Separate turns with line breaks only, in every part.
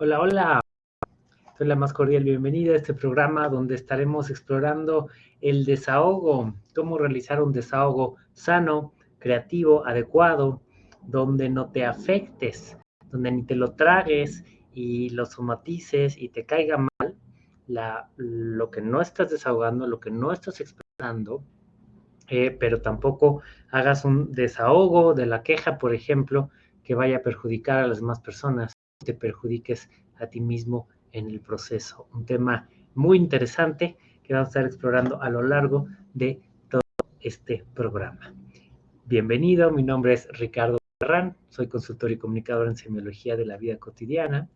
Hola, hola. Soy la más cordial bienvenida a este programa donde estaremos explorando el desahogo, cómo realizar un desahogo sano, creativo, adecuado, donde no te afectes, donde ni te lo tragues y lo somatices y te caiga mal lo que no estás desahogando, lo que no estás expresando, eh, pero tampoco hagas un desahogo de la queja, por ejemplo, que vaya a perjudicar a las demás personas, te perjudiques a ti mismo en el proceso. Un tema muy interesante que vamos a estar explorando a lo largo de todo este programa. Bienvenido, mi nombre es Ricardo Ferran, soy consultor y comunicador en semiología de la vida cotidiana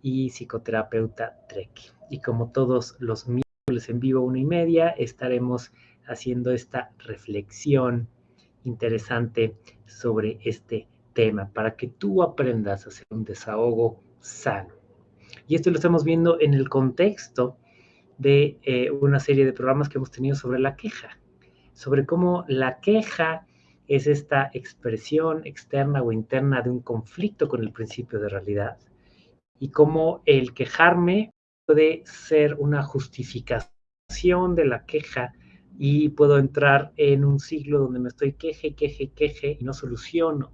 y psicoterapeuta TREC. Y como todos los miércoles en vivo, una y media, estaremos haciendo esta reflexión interesante sobre este tema para que tú aprendas a hacer un desahogo sano. Y esto lo estamos viendo en el contexto de eh, una serie de programas que hemos tenido sobre la queja, sobre cómo la queja es esta expresión externa o interna de un conflicto con el principio de realidad y cómo el quejarme puede ser una justificación de la queja y puedo entrar en un ciclo donde me estoy queje, queje, queje y no soluciono,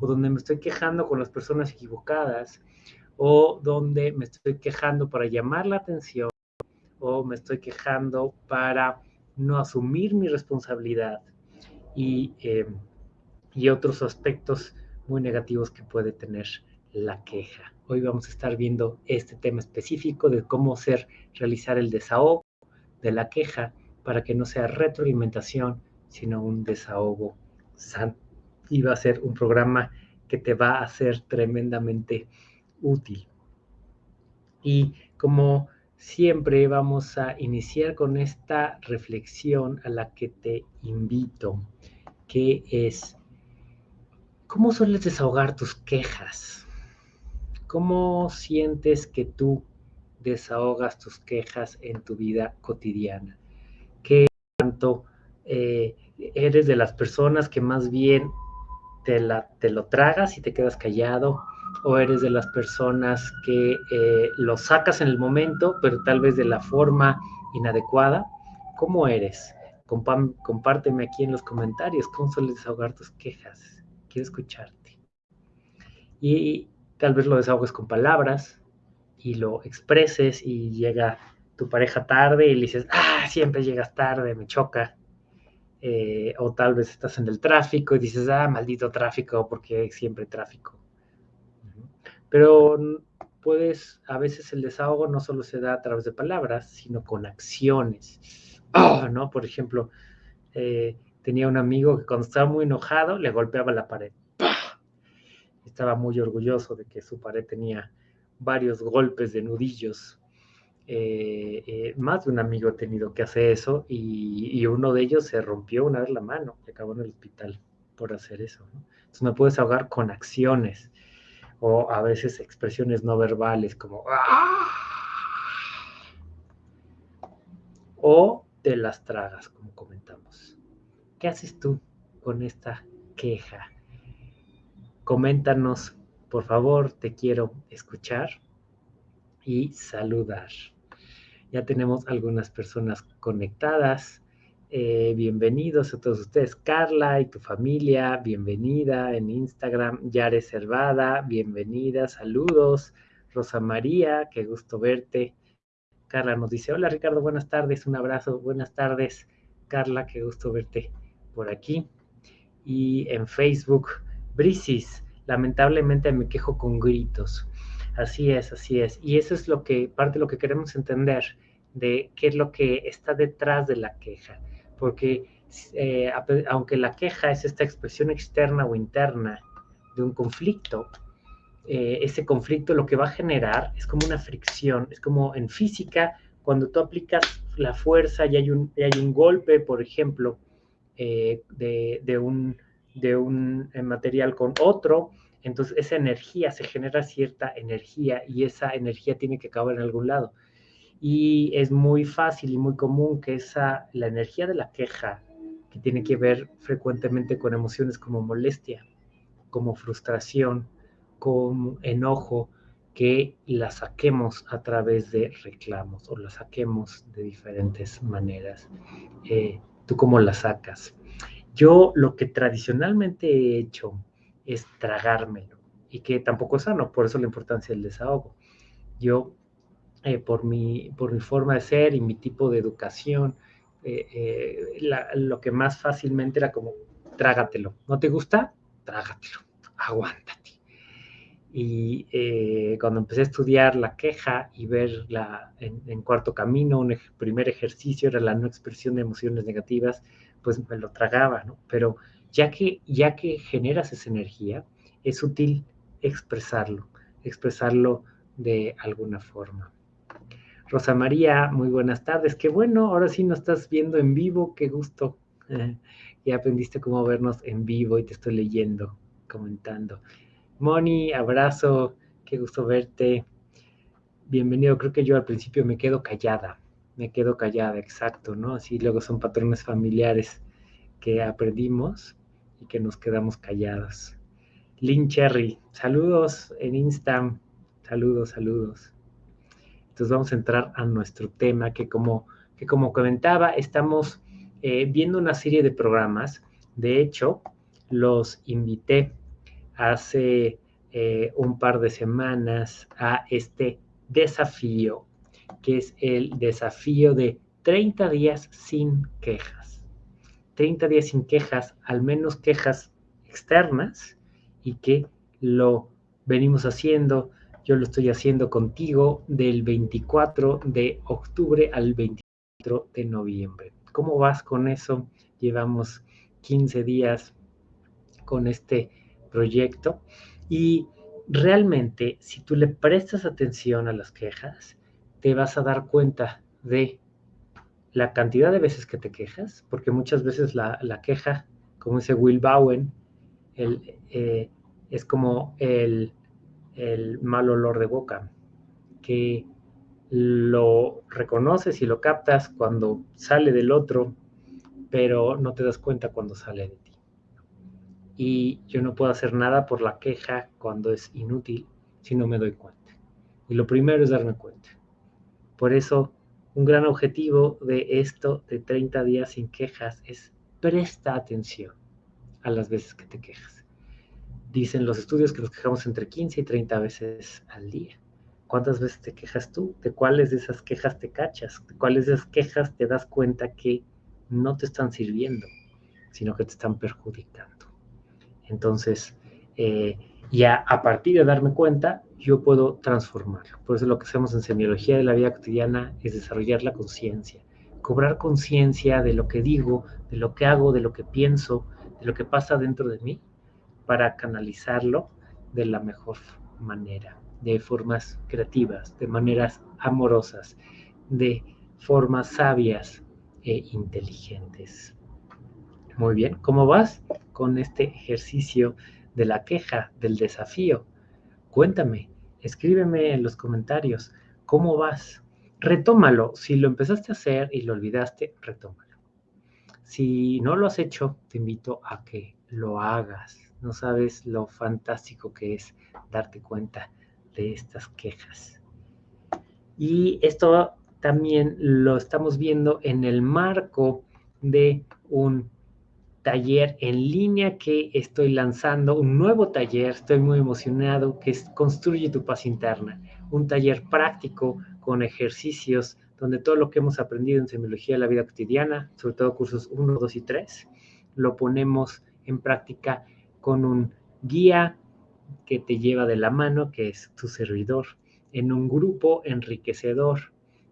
o donde me estoy quejando con las personas equivocadas, o donde me estoy quejando para llamar la atención, o me estoy quejando para no asumir mi responsabilidad y, eh, y otros aspectos muy negativos que puede tener la queja. Hoy vamos a estar viendo este tema específico de cómo hacer, realizar el desahogo de la queja para que no sea retroalimentación, sino un desahogo sano. Y va a ser un programa que te va a ser tremendamente útil. Y como siempre vamos a iniciar con esta reflexión a la que te invito, que es, ¿cómo sueles desahogar tus quejas? ¿Cómo sientes que tú desahogas tus quejas en tu vida cotidiana? ¿Qué tanto eh, eres de las personas que más bien te, lo tragas y te quedas callado? ¿O eres de las personas que eh, lo sacas en el momento, pero tal vez de la forma inadecuada? ¿Cómo eres? compárteme aquí en los comentarios cómo sueles desahogar tus quejas. Quiero escucharte. Y tal vez lo desahogues con palabras y lo expreses y llega tu pareja tarde y le dices, ah, siempre llegas tarde, me choca. Eh, o tal vez estás en el tráfico y dices, ah, maldito tráfico, porque siempre tráfico. Pero puedes, a veces el desahogo no solo se da a través de palabras, sino con acciones. Oh, ¿no? Por ejemplo, eh, tenía un amigo que cuando estaba muy enojado le golpeaba la pared. Estaba muy orgulloso de que su pared tenía varios golpes de nudillos. Eh, eh, más de un amigo ha tenido que hacer eso y, uno de ellos se rompió una vez la mano, y acabó en el hospital por hacer eso. Entonces me puedes ahogar con acciones o a veces expresiones no verbales como ¡Ah! o te las tragas, como comentamos. ¿Qué haces tú con esta queja? Coméntanos, por favor, te quiero escuchar y saludar. Ya tenemos algunas personas conectadas. Eh, bienvenidos a todos ustedes. Carla y tu familia, bienvenida en Instagram. Yare Cervada, bienvenida, saludos. Rosa María, qué gusto verte. Carla nos dice, hola Ricardo, buenas tardes, un abrazo, buenas tardes. Carla, qué gusto verte por aquí. Y en Facebook, Brisis, lamentablemente me quejo con gritos. Así es, así es. Y eso es lo que, parte de lo que queremos entender de qué es lo que está detrás de la queja porque eh, aunque la queja es esta expresión externa o interna de un conflicto, eh, ese conflicto lo que va a generar es como una fricción, es como en física, cuando tú aplicas la fuerza y hay un, hay un golpe, por ejemplo, eh, de, un, de un material con otro, entonces esa energía, se genera cierta energía y esa energía tiene que acabar en algún lado y es muy fácil y muy común que esa, la energía de la queja, que tiene que ver frecuentemente con emociones como molestia, como frustración, como enojo, que la saquemos a través de reclamos o la saquemos de diferentes maneras. Eh, ¿Tú cómo la sacas? Yo lo que tradicionalmente he hecho es tragármelo y que tampoco es sano, por eso la importancia del desahogo. Yo, eh, por, mi, por mi forma de ser y mi tipo de educación, eh, lo que más fácilmente era como, trágatelo. ¿No te gusta? Trágatelo, aguántate. Y eh, cuando empecé a estudiar la queja y ver la, en, cuarto camino, un primer ejercicio era la no expresión de emociones negativas, pues me lo tragaba, ¿no? Pero ya que, ya que generas esa energía, es útil expresarlo, expresarlo de alguna forma. Rosa María, muy buenas tardes. Qué bueno, ahora sí nos estás viendo en vivo, qué gusto. ya aprendiste cómo vernos en vivo y te estoy leyendo, comentando. Moni, abrazo, qué gusto verte. Bienvenido, creo que yo al principio me quedo callada, me quedo callada, exacto, ¿no? Así luego son patrones familiares que aprendimos y que nos quedamos callados. Lynn Cherry, saludos en Insta, saludos, saludos. Entonces vamos a entrar a nuestro tema que como, que como comentaba, estamos eh, viendo una serie de programas. De hecho, los invité hace eh, un par de semanas a este desafío, que es el desafío de 30 días sin quejas. 30 días sin quejas, al menos quejas externas, y que lo venimos haciendo, yo lo estoy haciendo contigo del 24 de octubre al 24 de noviembre. ¿Cómo vas con eso? Llevamos 15 días con este proyecto y realmente si tú le prestas atención a las quejas, te vas a dar cuenta de la cantidad de veces que te quejas, porque muchas veces la, queja, como dice Will Bowen, eh, es como el, el mal olor de boca, que lo reconoces y lo captas cuando sale del otro, pero no te das cuenta cuando sale de ti y yo no puedo hacer nada por la queja cuando es inútil si no me doy cuenta. Y lo primero es darme cuenta. Por eso, un gran objetivo de esto de 30 días sin quejas es presta atención a las veces que te quejas. Dicen los estudios que nos quejamos entre 15 y 30 veces al día. ¿Cuántas veces te quejas tú? ¿De cuáles de esas quejas te cachas? ¿De cuáles de esas quejas te das cuenta que no te están sirviendo, sino que te están perjudicando? Entonces, eh, ya a partir de darme cuenta, yo puedo transformarlo. Por eso lo que hacemos en semiología de la vida cotidiana es desarrollar la conciencia, cobrar conciencia de lo que digo, de lo que hago, de lo que pienso, de lo que pasa dentro de mí, para canalizarlo de la mejor manera, de formas creativas, de maneras amorosas, de formas sabias e inteligentes. Muy bien, ¿cómo vas con este ejercicio de la queja, del desafío? Cuéntame, escríbeme en los comentarios, ¿cómo vas? Retómalo, si lo empezaste a hacer y lo olvidaste, retómalo. Si no lo has hecho, te invito a que lo hagas. No sabes lo fantástico que es darte cuenta de estas quejas. Y esto también lo estamos viendo en el marco de un taller en línea que estoy lanzando, un nuevo taller, estoy muy emocionado, que es Construye tu paz interna, un taller práctico con ejercicios donde todo lo que hemos aprendido en semiología de la vida cotidiana, sobre todo cursos 1, 2 y 3, lo ponemos en práctica con un guía que te lleva de la mano, que es tu servidor, en un grupo enriquecedor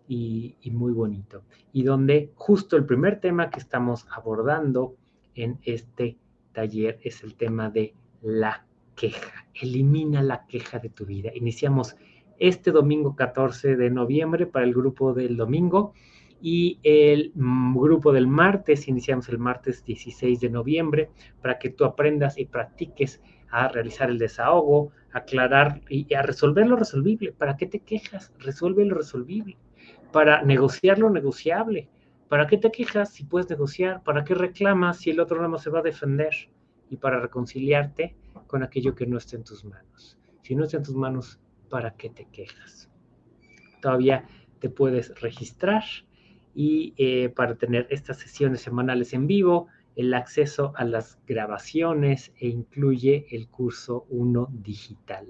y, muy bonito. Y donde justo el primer tema que estamos abordando en este taller es el tema de la queja. Elimina la queja de tu vida. Iniciamos este domingo 14 de noviembre para el grupo del domingo y el mm, grupo del martes, iniciamos el martes 16 de noviembre para que tú aprendas y practiques a realizar el desahogo, aclarar y a resolver lo resolvible. ¿Para qué te quejas? Resuelve lo resolvible. Para negociar lo negociable. ¿Para qué te quejas si puedes negociar? ¿Para qué reclamas si el otro no se va a defender? Y para reconciliarte con aquello que no está en tus manos. Si no está en tus manos, ¿para qué te quejas? Todavía te puedes registrar y eh, para tener estas sesiones semanales en vivo, el acceso a las grabaciones e incluye el curso 1 digital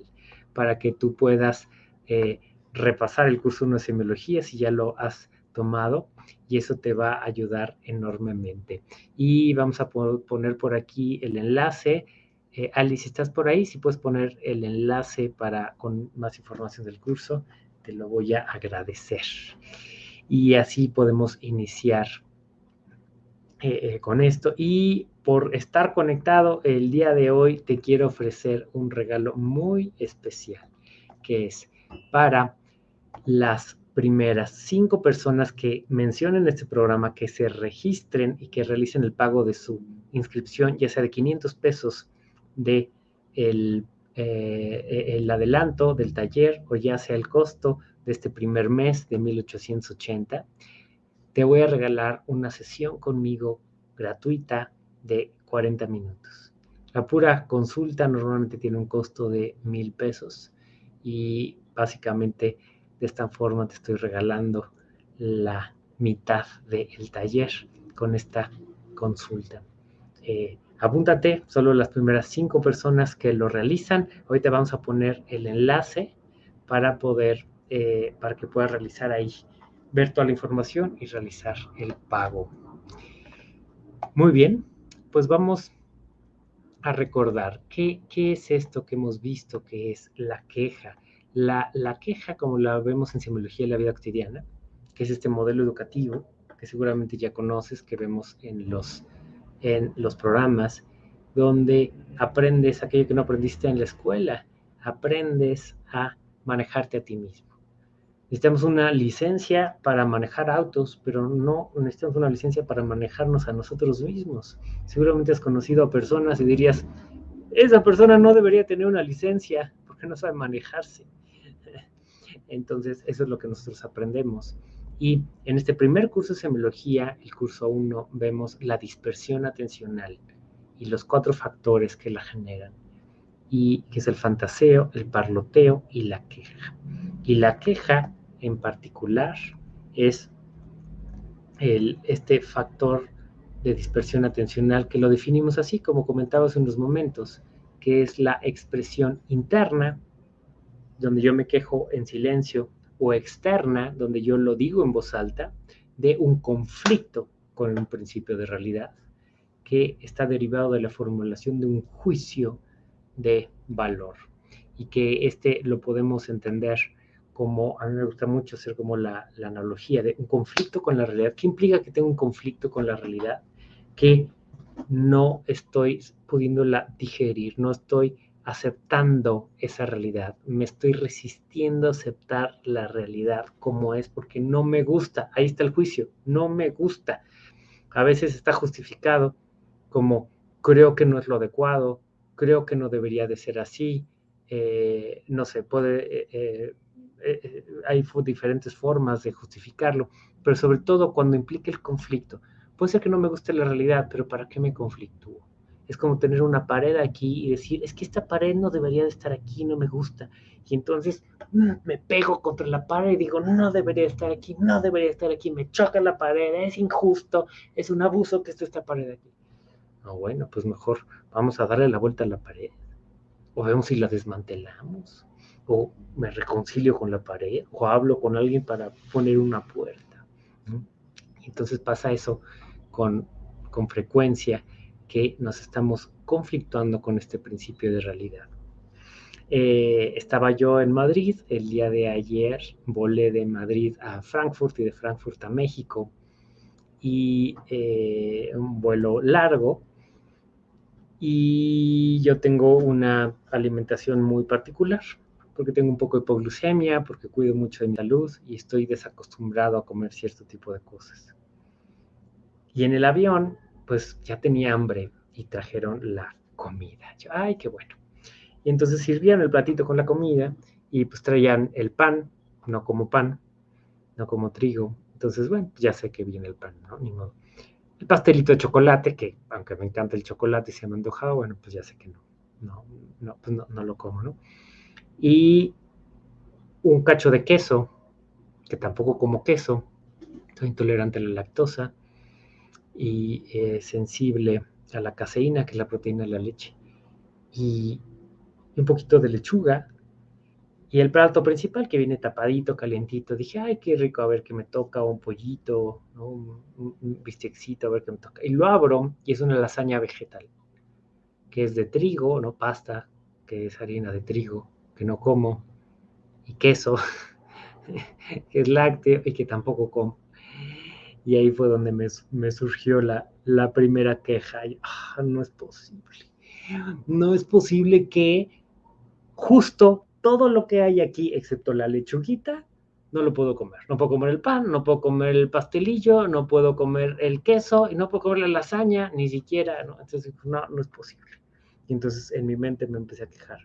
para que tú puedas eh, repasar el curso 1 de semiología si ya lo has tomado y eso te va a ayudar enormemente. Y vamos a poner por aquí el enlace. Eh, Alice, estás por ahí, si puedes poner el enlace para con más información del curso, te lo voy a agradecer. Y así podemos iniciar eh, eh, con esto. Y por estar conectado el día de hoy, te quiero ofrecer un regalo muy especial, que es para las primeras cinco personas que mencionen este programa, que se registren y que realicen el pago de su inscripción, ya sea de 500 pesos de el, eh, el adelanto del taller o ya sea el costo de este primer mes de 1880, te voy a regalar una sesión conmigo gratuita de 40 minutos. La pura consulta normalmente tiene un costo de mil pesos y básicamente de esta forma te estoy regalando la mitad del taller con esta consulta. Eh, apúntate, solo las primeras cinco personas que lo realizan. Hoy te vamos a poner el enlace para poder, eh, para que puedas realizar ahí, ver toda la información y realizar el pago. Muy bien, pues vamos a recordar qué, es esto que hemos visto que es la queja. La, queja, como la vemos en semiología de la vida cotidiana, que es este modelo educativo que seguramente ya conoces, que vemos en los, en los programas, donde aprendes aquello que no aprendiste en la escuela, aprendes a manejarte a ti mismo. Necesitamos una licencia para manejar autos, pero no necesitamos una licencia para manejarnos a nosotros mismos. Seguramente has conocido a personas y dirías, esa persona no debería tener una licencia porque no sabe manejarse. Entonces, eso es lo que nosotros aprendemos. Y en este primer curso de semiología, el curso 1, vemos la dispersión atencional y los cuatro factores que la generan, y que es el fantaseo, el parloteo y la queja. Y la queja en particular es el, este factor de dispersión atencional que lo definimos así, como comentaba hace unos momentos, que es la expresión interna donde yo me quejo en silencio, o externa, donde yo lo digo en voz alta, de un conflicto con un principio de realidad que está derivado de la formulación de un juicio de valor y que este lo podemos entender como, a mí me gusta mucho hacer como la, la analogía de un conflicto con la realidad. ¿Qué implica que tengo un conflicto con la realidad? Que no estoy pudiéndola digerir, no estoy aceptando esa realidad, me estoy resistiendo a aceptar la realidad como es porque no me gusta, ahí está el juicio, no me gusta. A veces está justificado como creo que no es lo adecuado, creo que no debería de ser así, eh, no sé, puede, eh, eh, hay diferentes formas de justificarlo, pero sobre todo cuando implica el conflicto. Puede ser que no me guste la realidad, pero ¿para qué me conflictúo? Es como tener una pared aquí y decir, es que esta pared no debería de estar aquí, no me gusta. Y entonces mm, me pego contra la pared y digo, no debería estar aquí, no debería estar aquí, me choca la pared, es injusto, es un abuso que esté esta pared aquí. No, bueno, pues mejor vamos a darle la vuelta a la pared. O vemos si la desmantelamos. O me reconcilio con la pared. O hablo con alguien para poner una puerta. Entonces pasa eso con, con frecuencia que nos estamos conflictuando con este principio de realidad. Eh, estaba yo en Madrid el día de ayer, volé de Madrid a Frankfurt y de Frankfurt a México y eh, un vuelo largo y yo tengo una alimentación muy particular porque tengo un poco de hipoglucemia, porque cuido mucho de mi salud y estoy desacostumbrado a comer cierto tipo de cosas. Y en el avión pues ya tenía hambre y trajeron la comida. Yo, ay, qué bueno. Y entonces sirvían el platito con la comida y pues traían el pan, no como pan, no como trigo. Entonces, bueno, ya sé que viene el pan, ¿no? Ni modo. El pastelito de chocolate, que aunque me encanta el chocolate y se me antojaba, bueno, pues ya sé que no, no, no, pues no, lo como, ¿no? Y un cacho de queso, que tampoco como queso, soy intolerante a la lactosa y sensible a la caseína, que es la proteína de la leche, y un poquito de lechuga, y el plato principal que viene tapadito, calientito, dije, ay, qué rico, a ver qué me toca, un pollito, un, un, bistecito, a ver qué me toca. Y lo abro y es una lasaña vegetal, que es de trigo, no pasta, que es harina de trigo, que no como, y queso, que es lácteo y que tampoco como. Y ahí fue donde me, surgió la, la, primera queja. Ah, no es posible. No es posible que justo todo lo que hay aquí, excepto la lechuguita, no lo puedo comer. No puedo comer el pan, no puedo comer el pastelillo, no puedo comer el queso y no puedo comer la lasaña, ni siquiera, ¿no? Entonces, no, no es posible. Y entonces en mi mente me empecé a quejar.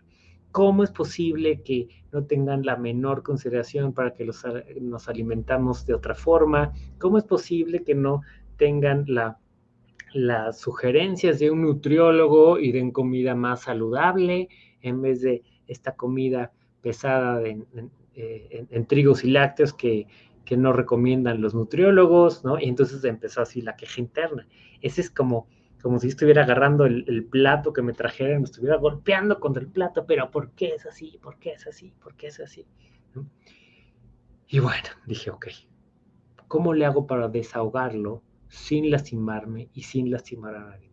¿Cómo es posible que no tengan la menor consideración para que los, nos alimentamos de otra forma? ¿Cómo es posible que no tengan la, las sugerencias de un nutriólogo y den comida más saludable en vez de esta comida pesada eh, en, trigos y lácteos que, que, no recomiendan los nutriólogos, ¿no? Y entonces empezó así la queja interna. Ese es como, como si estuviera agarrando el, plato que me trajeron, me estuviera golpeando contra el plato, pero ¿por qué es así? ¿Por qué es así? ¿Por qué es así? Y bueno, dije, ok, ¿cómo le hago para desahogarlo sin lastimarme y sin lastimar a nadie?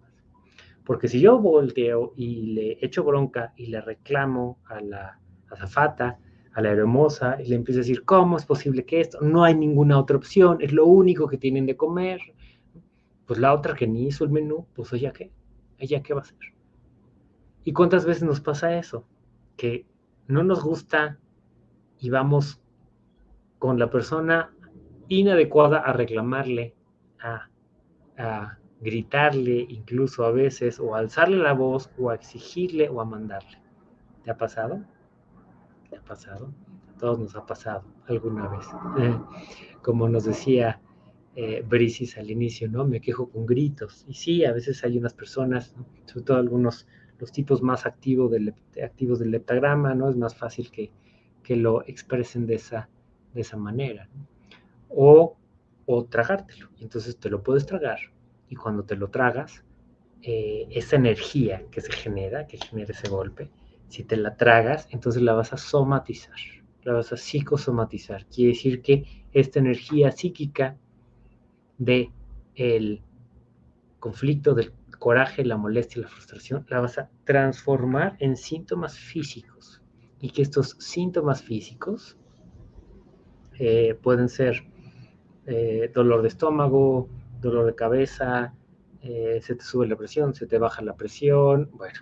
Porque si yo volteo y le echo bronca y le reclamo a la azafata, a la hermosa, y le empiezo a decir, ¿cómo es posible que esto? No hay ninguna otra opción, es lo único que tienen de comer. Pues la otra que ni hizo el menú, pues ella qué, ella qué va a hacer. ¿Y cuántas veces nos pasa eso? Que no nos gusta y vamos con la persona inadecuada a reclamarle, a, a gritarle incluso a veces, o alzarle la voz, o a exigirle, o a mandarle. ¿Te ha pasado? ¿Te ha pasado? Todos nos ha pasado alguna vez. Como nos decía eh, Brisis al inicio, ¿no? Me quejo con gritos. Y sí, a veces hay unas personas, sobre todo algunos, los tipos más activos del, activos del leptagrama, ¿no? Es más fácil que, que lo expresen de esa, de esa manera. O, o tragártelo. Entonces te lo puedes tragar, y cuando te lo tragas, eh, esa energía que se genera, que genera ese golpe, si te la tragas, entonces la vas a somatizar, la vas a psicosomatizar. Quiere decir que esta energía psíquica de el conflicto, del coraje, la molestia, la frustración, la vas a transformar en síntomas físicos. Y que estos síntomas físicos eh, pueden ser eh, dolor de estómago, dolor de cabeza, eh, se te sube la presión, se te baja la presión, bueno,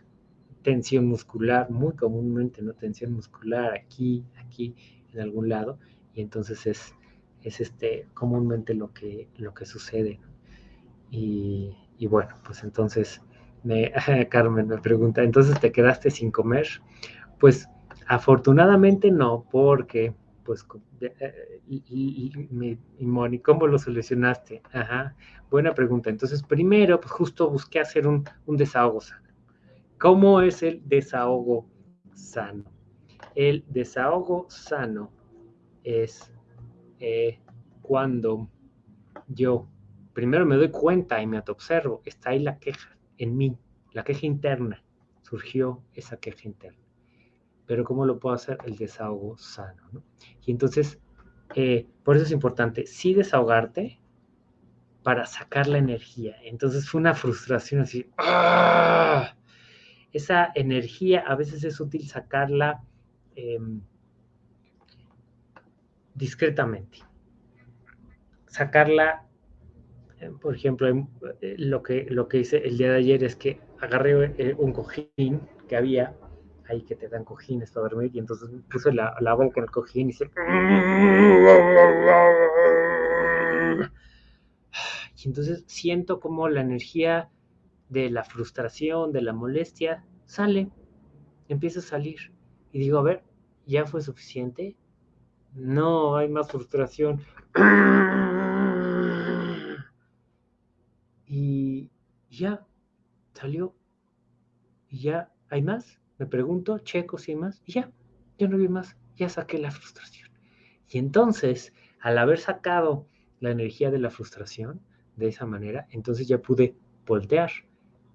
tensión muscular, muy comúnmente, ¿no? Tensión muscular aquí, aquí, en algún lado, y entonces es, es este, comúnmente lo que, lo que sucede. Y, y bueno, pues entonces, me, Carmen me pregunta, ¿entonces te quedaste sin comer? Pues afortunadamente no, porque pues, eh, y, y, Moni, ¿cómo lo solucionaste? Ajá, buena pregunta. Entonces, primero, pues justo busqué hacer un, desahogo sano. ¿Cómo es el desahogo sano? El desahogo sano es eh, cuando yo primero me doy cuenta y me observo, está ahí la queja en mí, la queja interna, surgió esa queja interna pero ¿cómo lo puedo hacer? El desahogo sano. ¿no? Y entonces, eh, por eso es importante, sí desahogarte para sacar la energía. Entonces fue una frustración así. ¡ah! Esa energía a veces es útil sacarla em, discretamente. Sacarla, eh, por ejemplo, em, eh, lo, que, lo que hice el día de ayer es que agarré un cojín que había ahí que te dan cojines para dormir, y entonces puse la, la boca en el cojín y se... Y entonces siento como la energía de la frustración, de la molestia, sale, empieza a salir. Y digo, a ver, ¿ya fue suficiente? No, hay más frustración. Y ya, salió. Y ya, ¿hay más? Me pregunto, checo si más, y ya, ya no vi más. ya saqué la frustración. Y entonces, al haber sacado la energía de la frustración de esa manera, entonces ya pude voltear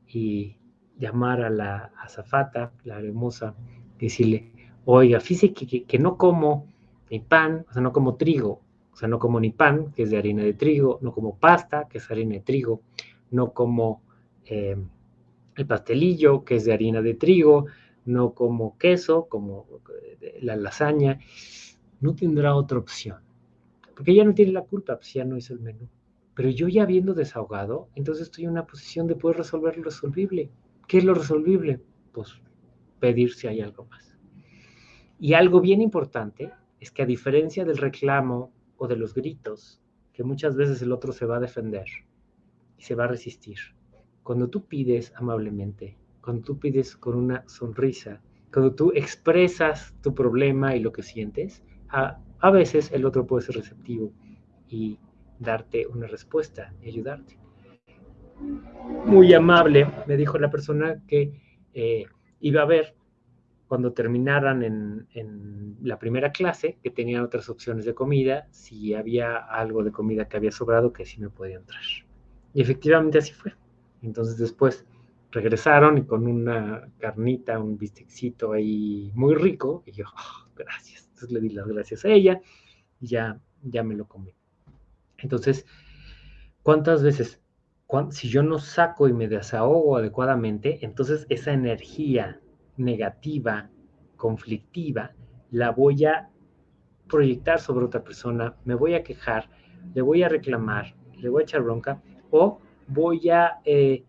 y llamar a la azafata, la hermosa, decirle, oiga, fíjese que, que, no como ni pan, o sea, no como trigo, o sea, no como ni pan, que es de harina de trigo, no como pasta, que es harina de trigo, no como eh, el pastelillo, que es de harina de trigo, no como queso, como eh, la lasaña, no tendrá otra opción. Porque ella no tiene la culpa, pues ya no hizo el menú. Pero yo ya habiendo desahogado, entonces estoy en una posición de poder resolver lo resolvible. ¿Qué es lo resolvible? Pues pedir si hay algo más. Y algo bien importante es que a diferencia del reclamo o de los gritos, que muchas veces el otro se va a defender y se va a resistir, cuando tú pides amablemente, cuando tú pides con una sonrisa, cuando tú expresas tu problema y lo que sientes, a, a veces el otro puede ser receptivo y darte una respuesta y ayudarte. Muy amable, me dijo la persona que eh, iba a ver cuando terminaran en, la primera clase, que tenían otras opciones de comida, si había algo de comida que había sobrado, que sí me podía entrar. Y efectivamente así fue. Entonces después regresaron y con una carnita, un bistecito ahí muy rico, y yo, oh, gracias. Entonces le di las gracias a ella y ya, ya me lo comí. Entonces, ¿cuántas veces? si yo no saco y me desahogo adecuadamente, entonces esa energía negativa, conflictiva, la voy a proyectar sobre otra persona, me voy a quejar, le voy a reclamar, le voy a echar bronca, o voy a, eh,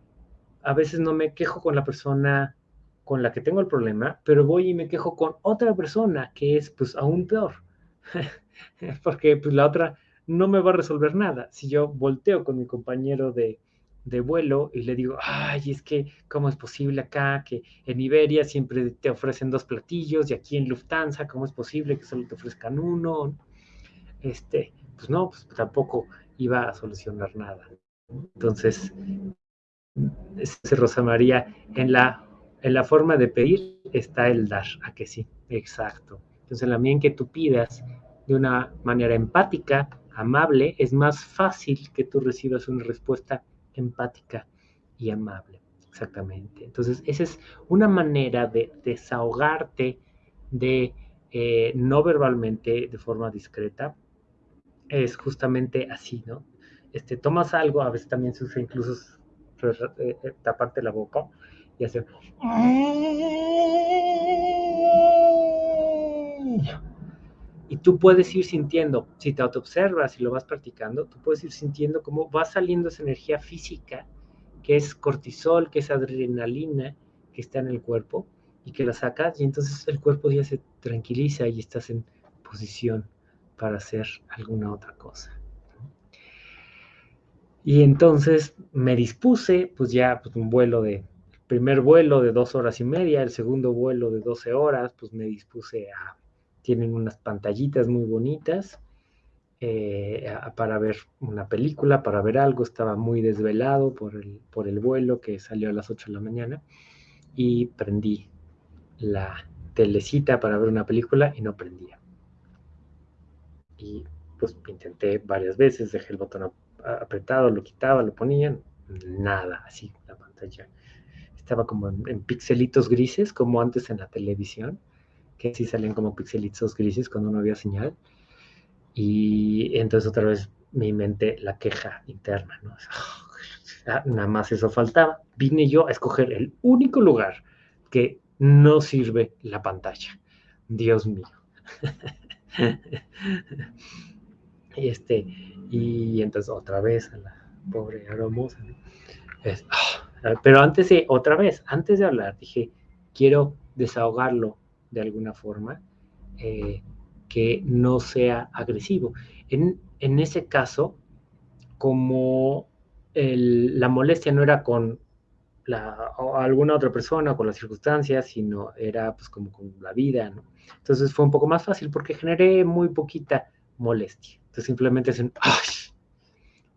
a veces no me quejo con la persona con la que tengo el problema, pero voy y me quejo con otra persona que es pues aún peor, porque pues la otra no me va a resolver nada. Si yo volteo con mi compañero de, de vuelo y le digo, ay, es que, ¿cómo es posible acá que en Iberia siempre te ofrecen dos platillos y aquí en Lufthansa, ¿cómo es posible que solo te ofrezcan uno? Este, pues no, pues tampoco iba a solucionar nada. Entonces, Rosa María, en la, en la forma de pedir está el dar, a que sí, exacto. Entonces, en la medida en que tú pidas de una manera empática, amable, es más fácil que tú recibas una respuesta empática y amable. Exactamente. Entonces, esa es una manera de desahogarte de eh, no verbalmente, de forma discreta. Es justamente así, ¿no? Este, tomas algo, a veces también se usa incluso eh, eh, taparte la boca y hacer... Y tú puedes ir sintiendo, si te autoobservas y lo vas practicando, tú puedes ir sintiendo cómo va saliendo esa energía física, que es cortisol, que es adrenalina, que está en el cuerpo, y que la sacas, y entonces el cuerpo ya se tranquiliza y estás en posición para hacer alguna otra cosa. Y entonces me dispuse, pues ya, pues un vuelo de, primer vuelo de dos horas y media, el segundo vuelo de 12 horas, pues me dispuse a tienen unas pantallitas muy bonitas eh, para ver una película, para ver algo. Estaba muy desvelado por el, por el vuelo que salió a las 8 de la mañana y prendí la telecita para ver una película y no prendía. Y pues intenté varias veces, dejé el botón apretado, lo quitaba, lo ponía, nada, así la pantalla estaba como en pixelitos grises, como antes en la televisión que sí salían como pixelitos grises cuando no había señal. Y entonces otra vez mi mente la queja interna, ¿no? Ah, nada más eso faltaba. Vine yo a escoger el único lugar que no sirve la pantalla. Dios mío. y este, y entonces otra vez a la pobre hermosa, ah, pero antes de, otra vez, antes de hablar, dije, quiero desahogarlo de alguna forma eh, que no sea agresivo. En, ese caso, como la molestia no era con alguna otra persona con las circunstancias, sino era pues como con la vida, ¿no? Entonces fue un poco más fácil porque generé muy poquita molestia. Entonces simplemente es un ¡ay!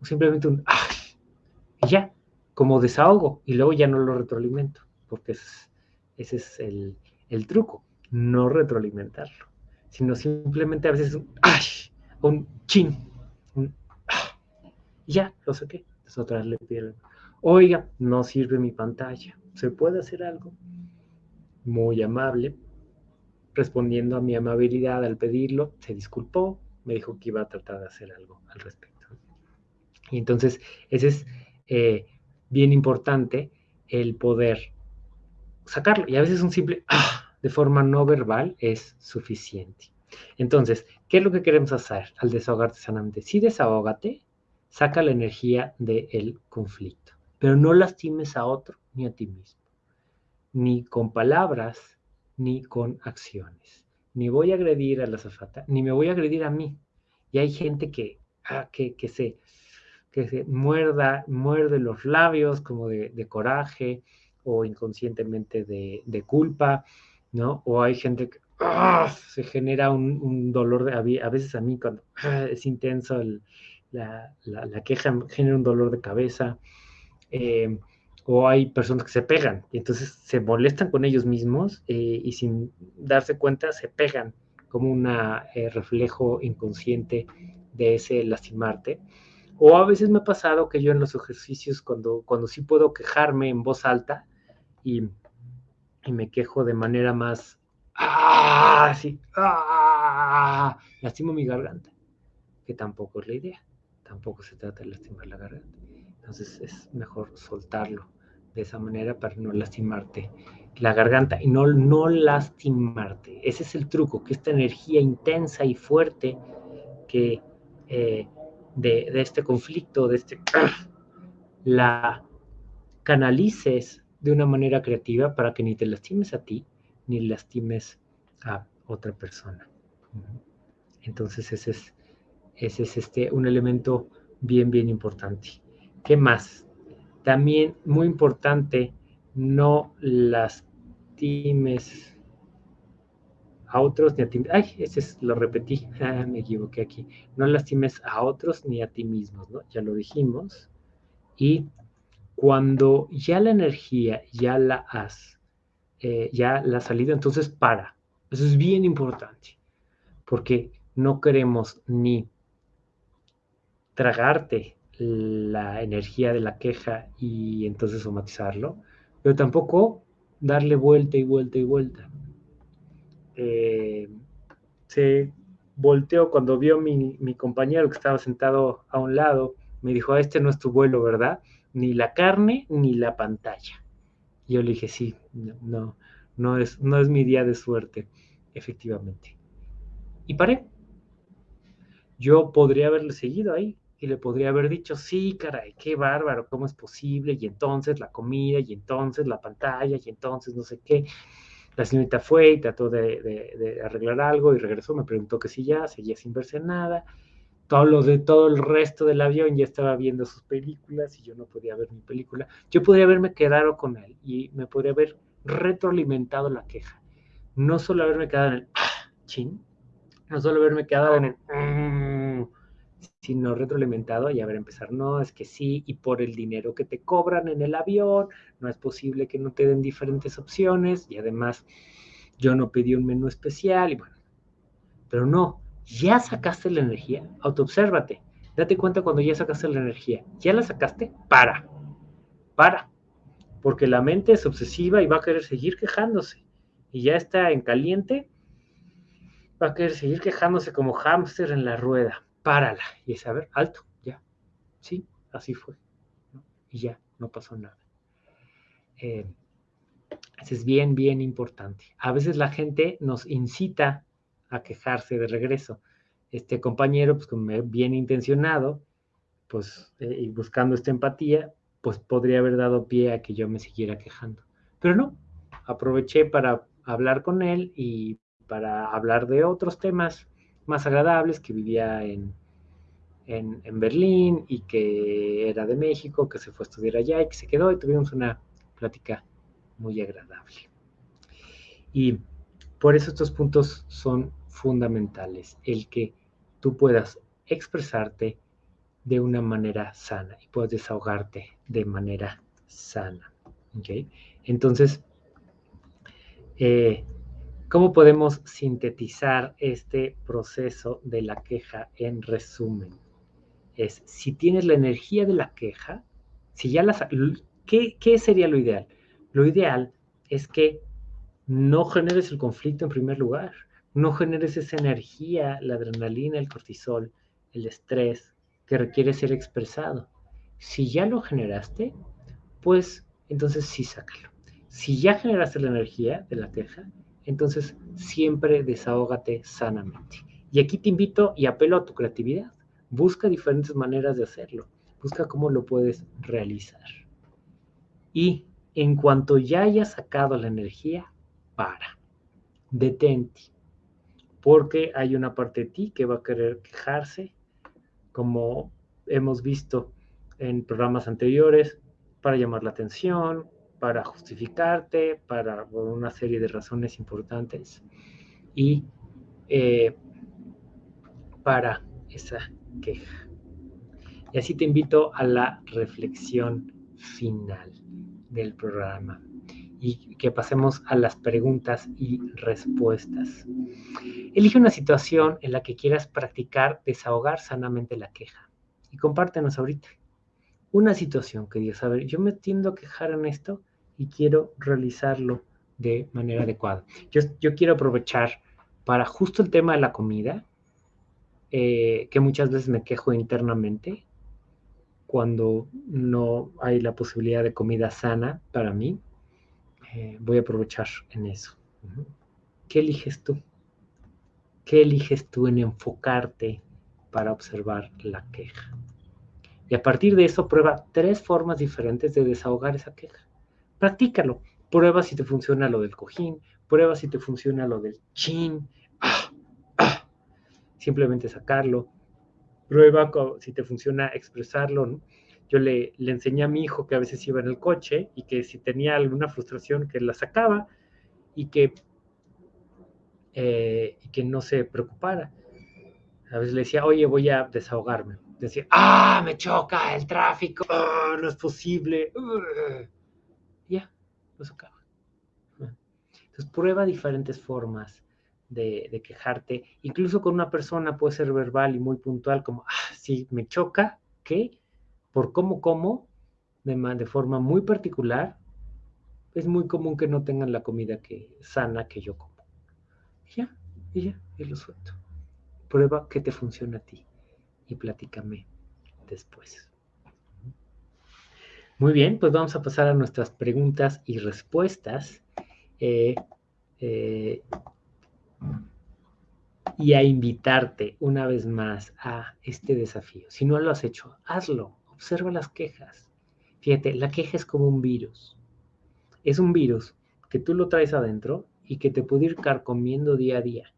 O simplemente un ¡ay! Y ya, como desahogo, y luego ya no lo retroalimento, porque ese es el, el truco no retroalimentarlo. sino simplemente a veces un ¡ay! un chin, un ¡ah! y ya, lo saqué. Entonces otra vez le pido, oiga, no sirve mi pantalla, ¿se puede hacer algo? Muy amable, respondiendo a mi amabilidad al pedirlo, se disculpó, me dijo que iba a tratar de hacer algo al respecto. Y entonces, ese es eh, bien importante el poder sacarlo. Y a veces un simple ah, de forma no verbal es suficiente. Entonces, ¿qué es lo que queremos hacer al desahogarte sanamente? Si desahógate, saca la energía del conflicto, pero no lastimes a otro ni a ti mismo, ni con palabras, ni con acciones. Ni voy a agredir a la zafata, ni me voy a agredir a mí. Y hay gente que, ah, que, que se que se muerda, muerde los labios como de, coraje o inconscientemente de, culpa, ¿no? O hay gente que ¡ah! se genera un, dolor, de, a veces a mí cuando ¡ah! es intenso la, queja genera un dolor de cabeza, eh, o hay personas que se pegan y entonces se molestan con ellos mismos eh, y sin darse cuenta se pegan como un eh, reflejo inconsciente de ese lastimarte. O a veces me ha pasado que yo en los ejercicios, cuando, cuando sí puedo quejarme en voz alta y, me quejo de manera más, ¡ah! Sí, ¡ah! Lastimo mi garganta, que tampoco es la idea. Tampoco se trata de lastimar la garganta. Entonces es mejor soltarlo de esa manera para no lastimarte la garganta y no, no lastimarte. Ese es el truco, que esta energía intensa y fuerte que eh, de, este conflicto, de este, la canalices de una manera creativa para que ni te lastimes a ti, ni lastimes a otra persona. Entonces ese es, ese es este, un elemento bien, bien importante. ¿Qué más? También muy importante, no lastimes a otros ni a ti. Ay, ese es, lo repetí, ah, me equivoqué aquí. No lastimes a otros ni a ti mismos, ¿no? Ya lo dijimos. Y cuando ya la energía ya la has, eh, ya la ha salido, entonces para. Eso es bien importante, porque no queremos ni tragarte la energía de la queja y entonces somatizarlo, pero tampoco darle vuelta y vuelta y vuelta eh, se volteó cuando vio mi, mi, compañero que estaba sentado a un lado, me dijo, ah, este no es tu vuelo, ¿verdad? Ni la carne ni la pantalla. Y yo le dije, sí, no, no, es, no es mi día de suerte, efectivamente. Y paré. Yo podría haberle seguido ahí y le podría haber dicho, sí, caray, qué bárbaro, ¿cómo es posible? Y entonces la comida, y entonces la pantalla, y entonces no sé qué. La señorita fue y trató de, arreglar algo y regresó, me preguntó que si ya, seguía sin verse nada. Todo lo de todo el resto del avión ya estaba viendo sus películas y yo no podía ver mi película. Yo podría haberme quedado con él y me podría haber retroalimentado la queja. No solo haberme quedado en el ah, chin, no solo haberme quedado en el mm, sino retroalimentado y haber empezar, no, es que sí, y por el dinero que te cobran en el avión, no es posible que no te den diferentes opciones, y además yo no pedí un menú especial, y bueno, pero no, ya sacaste la energía, autoobsérvate, date cuenta cuando ya sacaste la energía, ya la sacaste, para, para, porque la mente es obsesiva y va a querer seguir quejándose, y ya está en caliente, va a querer seguir quejándose como hámster en la rueda párala. Y es, a ver, alto, ya. Sí, así fue. Y ya, no pasó nada. Eh, es bien, bien importante. A veces la gente nos incita a quejarse de regreso. Este compañero, pues bien intencionado, pues, eh, y buscando esta empatía, pues podría haber dado pie a que yo me siguiera quejando. Pero no, aproveché para hablar con él y para hablar de otros temas más agradables, que vivía en, en, Berlín y que era de México, que se fue a estudiar allá y que se quedó y tuvimos una plática muy agradable. Y por eso estos puntos son fundamentales, el que tú puedas expresarte de una manera sana y puedas desahogarte de manera sana. ¿okay? Entonces, eh, ¿Cómo podemos sintetizar este proceso de la queja en resumen? Es, si tienes la energía de la queja, si ya la... ¿qué, ¿Qué sería lo ideal? Lo ideal es que no generes el conflicto en primer lugar, no generes esa energía, la adrenalina, el cortisol, el estrés que requiere ser expresado. Si ya lo generaste, pues entonces sí sácalo. Si ya generaste la energía de la queja, entonces siempre desahógate sanamente. Y aquí te invito y apelo a tu creatividad. Busca diferentes maneras de hacerlo. Busca cómo lo puedes realizar. Y en cuanto ya hayas sacado la energía, para. Detente. Porque hay una parte de ti que va a querer quejarse, como hemos visto en programas anteriores, para llamar la atención, para justificarte, para una serie de razones importantes y eh, para esa queja. Y así te invito a la reflexión final del programa y que pasemos a las preguntas y respuestas. Elige una situación en la que quieras practicar desahogar sanamente la queja y compártenos ahorita una situación que digas, a ver, yo me tiendo a quejar en esto y quiero realizarlo de manera adecuada. Yo, quiero aprovechar para justo el tema de la comida, eh, que muchas veces me quejo internamente cuando no hay la posibilidad de comida sana para mí. Eh, voy a aprovechar en eso. ¿Qué eliges tú? ¿Qué eliges tú en enfocarte para observar la queja? Y a partir de eso prueba tres formas diferentes de desahogar esa queja. Practícalo. Prueba si te funciona lo del cojín, prueba si te funciona lo del chin. Ah, ah. Simplemente sacarlo. Prueba si te funciona expresarlo. Yo le, le enseñé a mi hijo que a veces iba en el coche y que si tenía alguna frustración que la sacaba y que, eh, que no se preocupara. A veces le decía, oye, voy a desahogarme decir, ah, me choca el tráfico, ah, no es posible. Entonces prueba diferentes formas de, quejarte. Incluso con una persona puede ser verbal y muy puntual, como, ah, sí, me choca, que por cómo como, de, de forma muy particular, es muy común que no tengan la comida que, sana que yo como. ya, y ya, y lo suelto. Prueba que te funciona a ti y platícame después. Muy bien, pues vamos a pasar a nuestras preguntas y respuestas eh, eh, y a invitarte una vez más a este desafío. Si no lo has hecho, hazlo, observa las quejas. Fíjate, la queja es como un virus. Es un virus que tú lo traes adentro y que te puede ir carcomiendo día a día.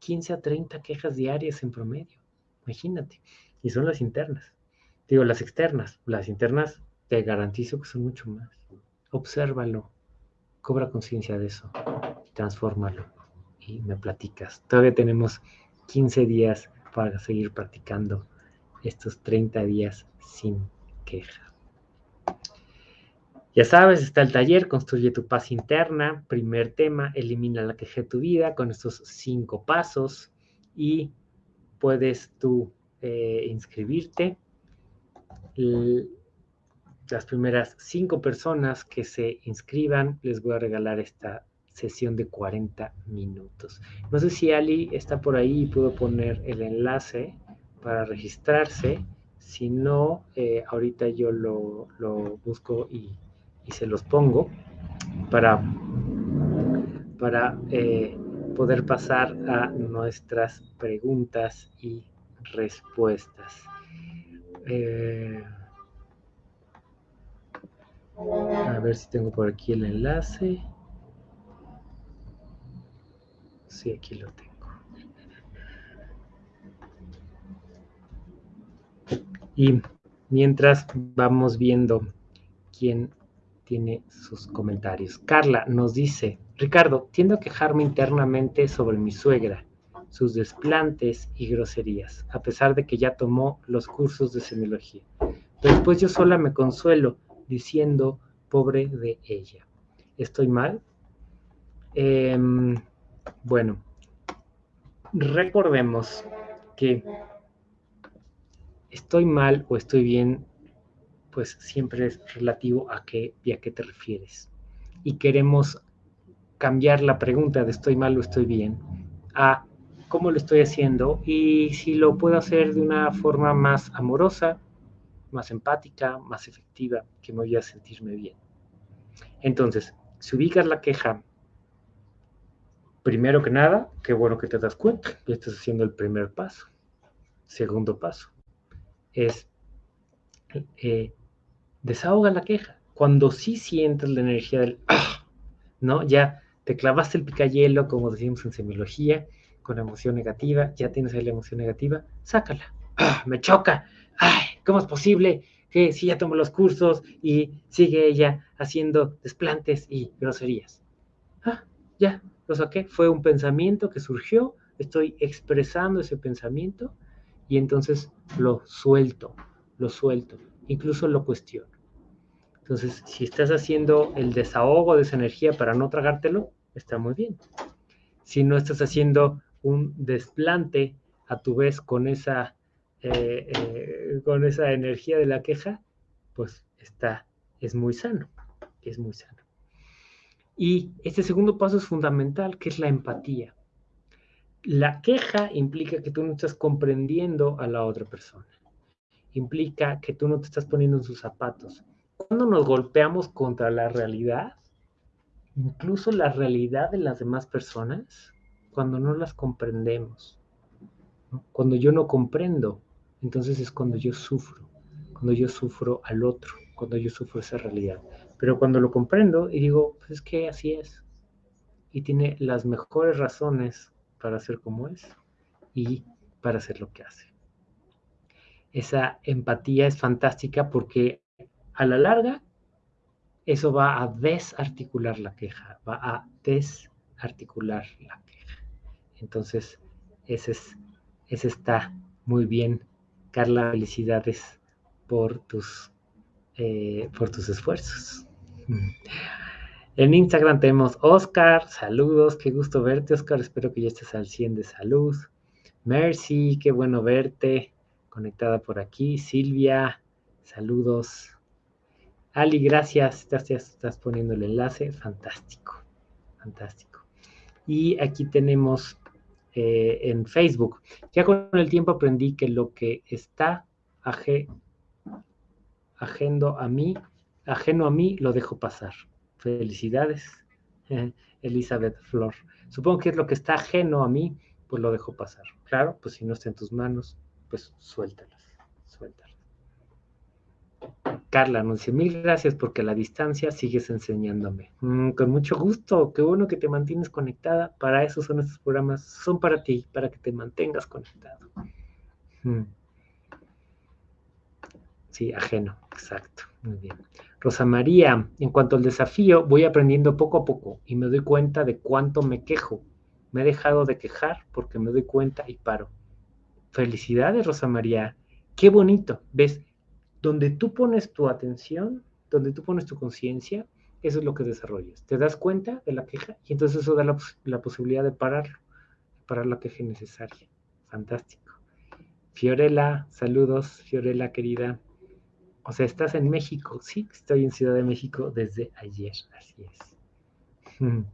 15 a 30 quejas diarias en promedio. Imagínate. Y son las internas. Digo, las externas. Las internas te garantizo que son mucho más. Obsérvalo. Cobra conciencia de eso. Transfórmalo. Y me platicas. Todavía tenemos 15 días para seguir practicando estos 30 días sin queja. Ya sabes, está el taller, construye tu paz interna. Primer tema, elimina la queja de tu vida con estos cinco pasos y puedes tú eh, inscribirte. Las primeras cinco personas que se inscriban les voy a regalar esta sesión de 40 minutos. No sé si Ali está por ahí y puedo poner el enlace para registrarse. Si no, eh, ahorita yo lo, busco y, se los pongo para, para eh, poder pasar a nuestras preguntas y respuestas. Eh, a ver si tengo por aquí el enlace. Sí, aquí lo tengo. Y mientras vamos viendo quién tiene sus comentarios. Carla nos dice, Ricardo, tiendo a quejarme internamente sobre mi suegra, sus desplantes y groserías, a pesar de que ya tomó los cursos de semiología. Después yo sola me consuelo diciendo, pobre de ella. ¿Estoy mal? Em, Bueno, recordemos que estoy mal o estoy bien, pues siempre es relativo a qué y a qué te refieres. Y queremos cambiar la pregunta de estoy mal o estoy bien a cómo lo estoy haciendo y si lo puedo hacer de una forma más amorosa, más empática, más efectiva, que me voy a sentirme bien. Entonces, si ubicas la queja, primero que nada, qué bueno que te das cuenta, ya estás haciendo el primer paso. Segundo paso es eh, desahoga la queja. Cuando sí sientes la energía del, ¡ah! ¿no? Ya te clavaste el picayelo, como decimos en semiología, con emoción negativa, ya tienes ahí la emoción negativa, sácala. ¡Ah! Me choca. ¡Ay! ¿Cómo es posible que si ya tomó los cursos y sigue ella haciendo desplantes y groserías? Ah, ya, lo saqué. Fue un pensamiento que surgió, estoy expresando ese pensamiento y entonces lo suelto, lo suelto, incluso lo cuestiono. Entonces, si estás haciendo el desahogo de esa energía para no tragártelo, está muy bien. Si no estás haciendo un desplante a tu vez con esa, eh, eh, con esa energía de la queja, pues está, es muy sano, es muy sano. Y este segundo paso es fundamental, que es la empatía. La queja implica que tú no estás comprendiendo a la otra persona. Implica que tú no te estás poniendo en sus zapatos. Cuando nos golpeamos contra la realidad, incluso la realidad de las demás personas, cuando no las comprendemos, cuando yo no comprendo, entonces es cuando yo sufro, cuando yo sufro al otro, cuando yo sufro esa realidad. Pero cuando lo comprendo y digo, pues es que así es, y tiene las mejores razones para ser como es y para hacer lo que hace. Esa empatía es fantástica porque a la larga eso va a desarticular la queja, va a desarticular la queja. Entonces, ese, es, ese está muy bien. Carla, felicidades por tus, eh, por tus esfuerzos. En Instagram tenemos Oscar, saludos, qué gusto verte, Oscar, espero que ya estés al 100 de salud. Mercy, qué bueno verte, conectada por aquí. Silvia, saludos. Ali, gracias. Estás, estás poniendo el enlace. Fantástico. Fantástico. Y aquí tenemos eh, en Facebook. Ya con el tiempo aprendí que lo que está ajeno a mí, ajeno a mí, lo dejo pasar. Felicidades, Elizabeth Flor. Supongo que es lo que está ajeno a mí, pues lo dejo pasar. Claro, pues si no está en tus manos, pues suéltalas, suéltalas. Carla dice, mil gracias porque a la distancia sigues enseñándome. Mm, con mucho gusto, qué bueno que te mantienes conectada. Para eso son estos programas, son para ti, para que te mantengas conectado. Mm. Sí, ajeno, exacto, muy bien. Rosa María, en cuanto al desafío, voy aprendiendo poco a poco y me doy cuenta de cuánto me quejo. Me he dejado de quejar porque me doy cuenta y paro. Felicidades, Rosa María. Qué bonito, ¿ves? Donde tú pones tu atención, donde tú pones tu conciencia, eso es lo que desarrollas. Te das cuenta de la queja y entonces eso da la, posibilidad de pararlo, parar la queja necesaria. Fantástico. Fiorella, saludos, Fiorella querida. O sea, estás en México. Sí, estoy en Ciudad de México desde ayer, así es.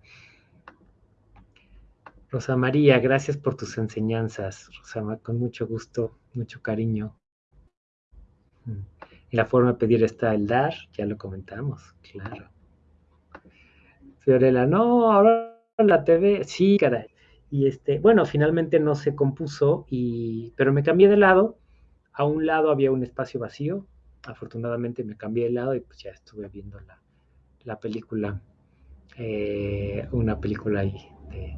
Rosa María, gracias por tus enseñanzas, Rosa, con mucho gusto, mucho cariño. Y la forma de pedir está el dar, ya lo comentamos, claro. Fiorella, no, ahora la TV, sí, caray. Y este, bueno, finalmente no se compuso, y, pero me cambié de lado. A un lado había un espacio vacío. Afortunadamente me cambié de lado y pues ya estuve viendo la, película, eh, una película ahí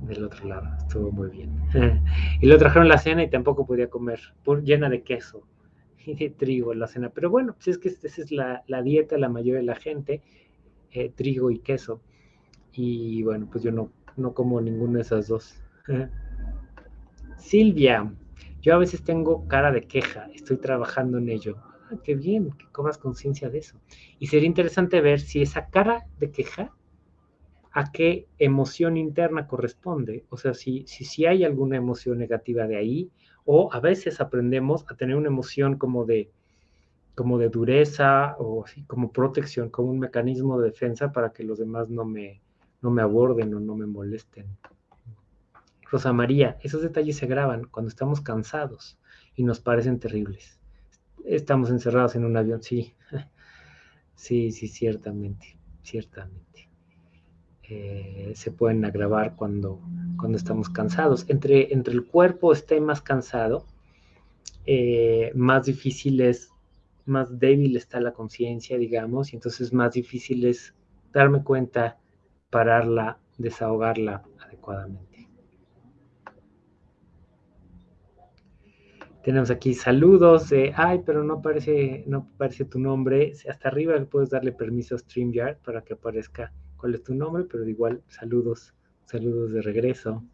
del otro lado. Estuvo muy bien. y lo trajeron la cena y tampoco podía comer, por, llena de queso trigo en la cena. Pero bueno, pues es que esa es la, dieta de la mayoría de la gente, eh, trigo y queso. Y bueno, pues yo no, no como ninguna de esas dos. Silvia, yo a veces tengo cara de queja, estoy trabajando en ello. Ah, qué bien, que cobras conciencia de eso. Y sería interesante ver si esa cara de queja a qué emoción interna corresponde. O sea, si, si, si hay alguna emoción negativa de ahí, o a veces aprendemos a tener una emoción como de, como de dureza o así, como protección, como un mecanismo de defensa para que los demás no me, no me aborden o no me molesten. Rosa María, esos detalles se graban cuando estamos cansados y nos parecen terribles. Estamos encerrados en un avión, sí, sí, sí, ciertamente, ciertamente. Eh, se pueden agravar cuando, cuando estamos cansados. Entre, entre el cuerpo esté más cansado, eh, más difícil es, más débil está la conciencia, digamos, y entonces más difícil es darme cuenta, pararla, desahogarla adecuadamente. Tenemos aquí saludos ay, pero no aparece, no aparece tu nombre. Hasta arriba puedes darle permiso a StreamYard para que aparezca cuál es tu nombre, pero igual saludos, saludos de regreso.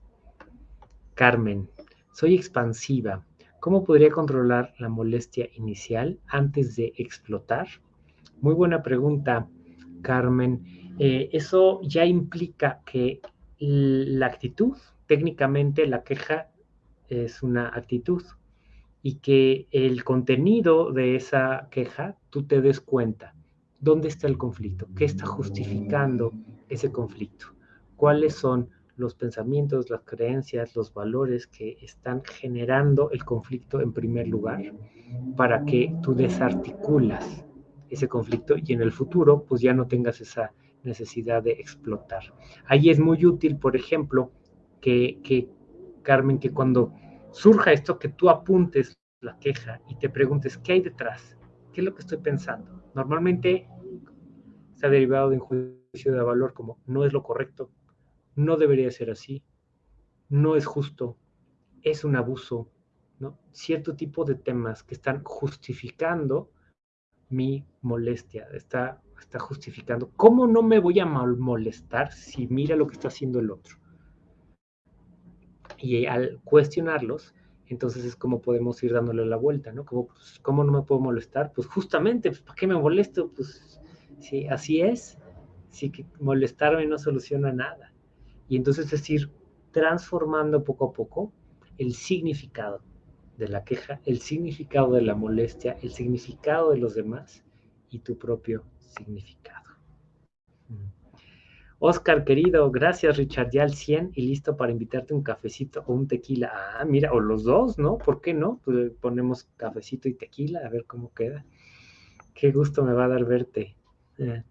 Carmen, soy expansiva. ¿Cómo podría controlar la molestia inicial antes de explotar? Muy buena pregunta, Carmen. Eh, eso ya implica que la actitud, técnicamente la queja es una actitud y que el contenido de esa queja tú te des cuenta. ¿Dónde está el conflicto? ¿Qué está justificando ese conflicto? ¿Cuáles son los pensamientos, las creencias, los valores que están generando el conflicto en primer lugar para que tú desarticulas ese conflicto y en el futuro pues ya no tengas esa necesidad de explotar. Ahí es muy útil, por ejemplo, que, que Carmen, que cuando surja esto, que tú apuntes la queja y te preguntes, ¿qué hay detrás? ¿Qué es lo que estoy pensando? Normalmente está derivado de un juicio de valor como no es lo correcto, no debería ser así, no es justo, es un abuso, ¿no? Cierto tipo de temas que están justificando mi molestia, está, está justificando. ¿Cómo no me voy a molestar si mira lo que está haciendo el otro? Y al cuestionarlos, entonces es como podemos ir dándole la vuelta, ¿no? Como, pues, ¿Cómo no me puedo molestar? Pues justamente, pues, ¿para qué me molesto? Pues sí, así es. Sí que molestarme no soluciona nada. Y entonces es ir transformando poco a poco el significado de la queja, el significado de la molestia, el significado de los demás y tu propio significado. Oscar, querido, gracias Richard, ya al 100 y listo para invitarte un cafecito o un tequila. Ah, mira, o los dos, ¿no? ¿Por qué no? Pues ponemos cafecito y tequila, a ver cómo queda. Qué gusto me va a dar verte. Eh,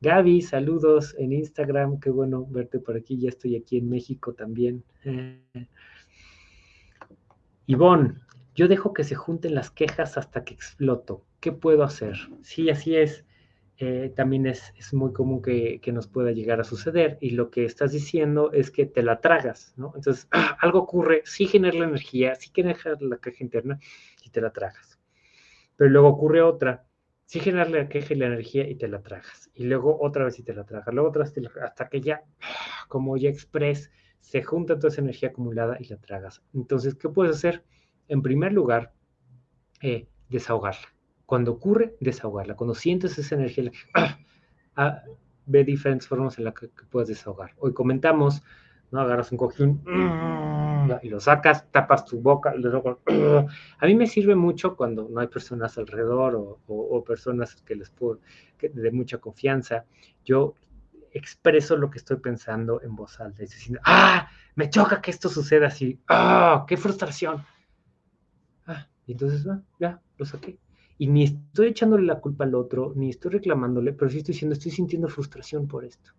Gaby, saludos en Instagram, qué bueno verte por aquí, ya estoy aquí en México también. Eh, Ivonne, yo dejo que se junten las quejas hasta que exploto. ¿Qué puedo hacer? Sí, así es. Eh, también es, muy común que, nos pueda llegar a suceder y lo que estás diciendo es que te la tragas, ¿no? Entonces, algo ocurre, sí genera la energía, sí genera la queja interna y te la tragas. Pero luego ocurre otra, sí genera la queja y la energía y te la tragas. Y luego otra vez y te la tragas, luego otra vez te la, hasta que ya, como ya express, se junta toda esa energía acumulada y la tragas. Entonces, ¿qué puedes hacer? En primer lugar, eh, desahogarla cuando ocurre, desahogarla. Cuando sientes esa energía, ah, ve diferentes formas en las que, puedes desahogar. Hoy comentamos, ¿no? Agarras un cojín y lo sacas, tapas tu boca. a mí me sirve mucho cuando no hay personas alrededor o, personas que les puedo, de mucha confianza. Yo expreso lo que estoy pensando en voz alta. Es decir, ¡ah! Me choca que esto suceda así. ¡ah! ¡Qué frustración! Ah, y entonces, ah, ya, lo saqué. Y ni estoy echándole la culpa al otro, ni estoy reclamándole, pero sí estoy diciendo, estoy sintiendo frustración por esto.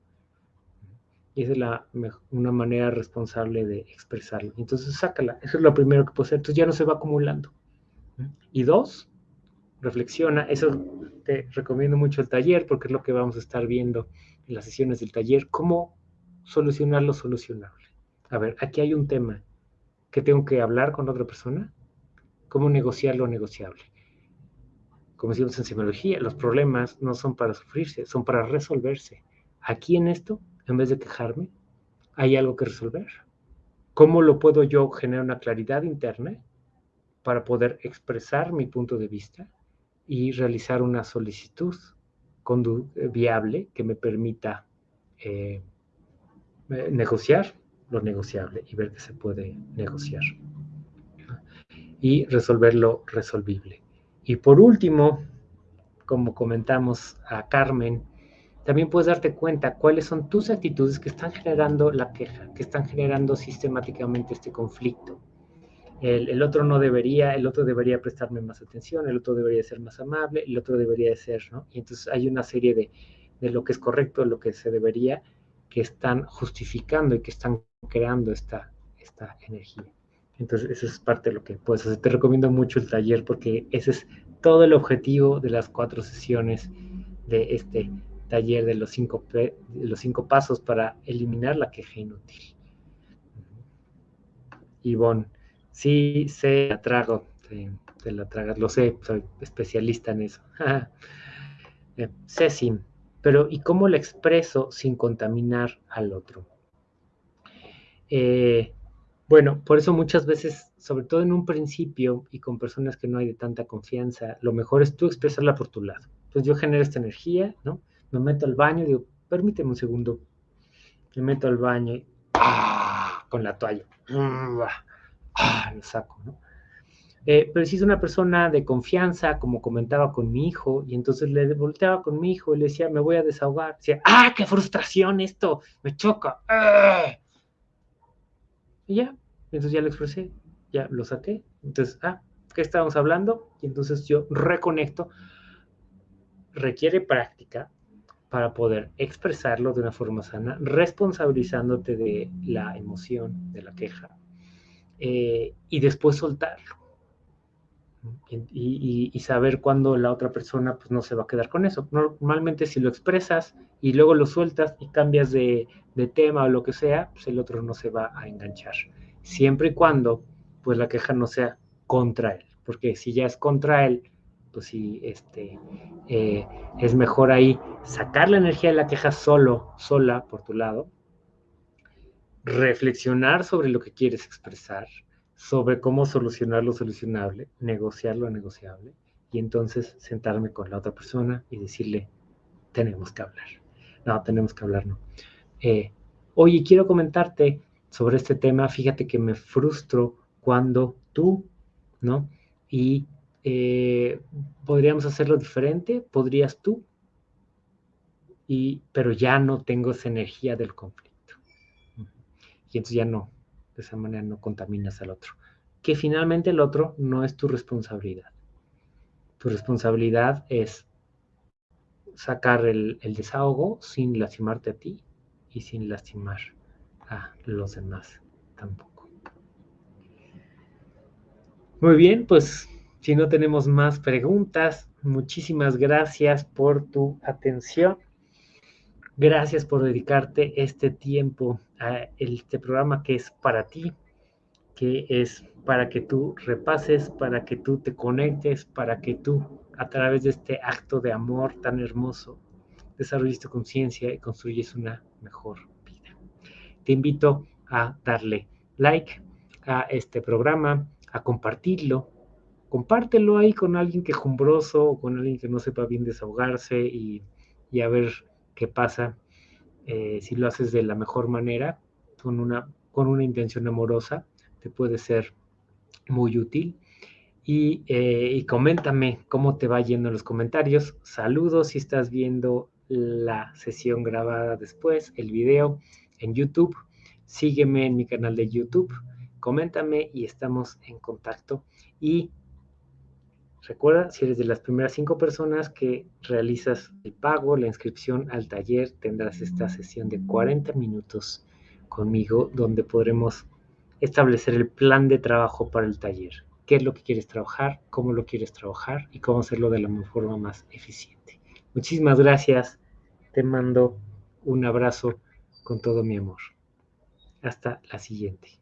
Y esa es la, una manera responsable de expresarlo. Entonces, sácala. Eso es lo primero que puedo hacer. Entonces ya no se va acumulando. Y dos, reflexiona. Eso te recomiendo mucho el taller porque es lo que vamos a estar viendo en las sesiones del taller. Cómo solucionar lo solucionable. A ver, aquí hay un tema que tengo que hablar con otra persona. ¿Cómo negociar lo negociable? Como decimos en semiología, los problemas no son para sufrirse, son para resolverse. Aquí en esto, en vez de quejarme, hay algo que resolver. ¿Cómo lo puedo yo generar una claridad interna para poder expresar mi punto de vista y realizar una solicitud viable que me permita eh, eh, negociar lo negociable y ver que se puede negociar. Y resolver lo resolvible. Y por último, como comentamos a Carmen, también puedes darte cuenta cuáles son tus actitudes que están generando la queja, que están generando sistemáticamente este conflicto. El, otro no debería, el otro debería prestarme más atención, el otro debería ser más amable, el otro debería ser, ¿no? Y entonces hay una serie de, de lo que es correcto, lo que se debería, que están justificando y que están creando esta, esta energía. Entonces, eso es parte de lo que puedes hacer. Te recomiendo mucho el taller porque ese es todo el objetivo de las cuatro sesiones de este taller de los cinco, los cinco pasos para eliminar la queja inútil. Ivonne, sí, sé, la trago, te, la tragas, lo sé, soy especialista en eso. eh, Ceci, pero ¿y cómo la expreso sin contaminar al otro? Eh, bueno, por eso muchas veces, sobre todo en un principio y con personas que no hay de tanta confianza, lo mejor es tú expresarla por tu lado. Entonces yo genero esta energía, ¿no? Me meto al baño y digo, permíteme un segundo. Me meto al baño y ¡ah! con la toalla. ¡ah! Lo saco, ¿no? Eh, pero si es una persona de confianza, como comentaba con mi hijo, y entonces le volteaba con mi hijo y le decía, me voy a desahogar. Decía, ¡ah, qué frustración esto! Me choca. ¡ah! Y ya, entonces ya lo expresé, ya lo saqué. Entonces, ah, ¿qué estábamos hablando? Y entonces yo reconecto. Requiere práctica para poder expresarlo de una forma sana, responsabilizándote de la emoción, de la queja, eh, y después soltarlo. Y, saber cuándo la otra persona pues, no se va a quedar con eso. Normalmente si lo expresas y luego lo sueltas y cambias de, tema o lo que sea, pues el otro no se va a enganchar. Siempre y cuando pues la queja no sea contra él, porque si ya es contra él, pues sí, este, eh, es mejor ahí sacar la energía de la queja solo, sola, por tu lado, reflexionar sobre lo que quieres expresar, sobre cómo solucionar lo solucionable, negociar lo negociable, y entonces sentarme con la otra persona y decirle, tenemos que hablar. No, tenemos que hablar, no. Eh, oye, quiero comentarte sobre este tema, fíjate que me frustro cuando tú, ¿no? Y eh, podríamos hacerlo diferente, podrías tú, y, pero ya no tengo esa energía del conflicto. Y entonces ya no, de esa manera no contaminas al otro. Que finalmente el otro no es tu responsabilidad. Tu responsabilidad es sacar el, desahogo sin lastimarte a ti y sin lastimar a los demás tampoco. Muy bien, pues si no tenemos más preguntas, muchísimas gracias por tu atención. Gracias por dedicarte este tiempo a este programa que es para ti, que es para que tú repases, para que tú te conectes, para que tú a través de este acto de amor tan hermoso desarrolles tu conciencia y construyes una mejor vida. Te invito a darle like a este programa, a compartirlo. Compártelo ahí con alguien quejumbroso o con alguien que no sepa bien desahogarse y, y a ver qué pasa eh, si lo haces de la mejor manera, con una, con una intención amorosa, te puede ser muy útil. Y, eh, y, coméntame cómo te va yendo en los comentarios. Saludos si estás viendo la sesión grabada después, el video en YouTube. Sígueme en mi canal de YouTube. Coméntame y estamos en contacto. Y Recuerda, si eres de las primeras cinco personas que realizas el pago, la inscripción al taller, tendrás esta sesión de 40 minutos conmigo donde podremos establecer el plan de trabajo para el taller. ¿Qué es lo que quieres trabajar? ¿Cómo lo quieres trabajar? Y cómo hacerlo de la forma más eficiente. Muchísimas gracias. Te mando un abrazo con todo mi amor. Hasta la siguiente.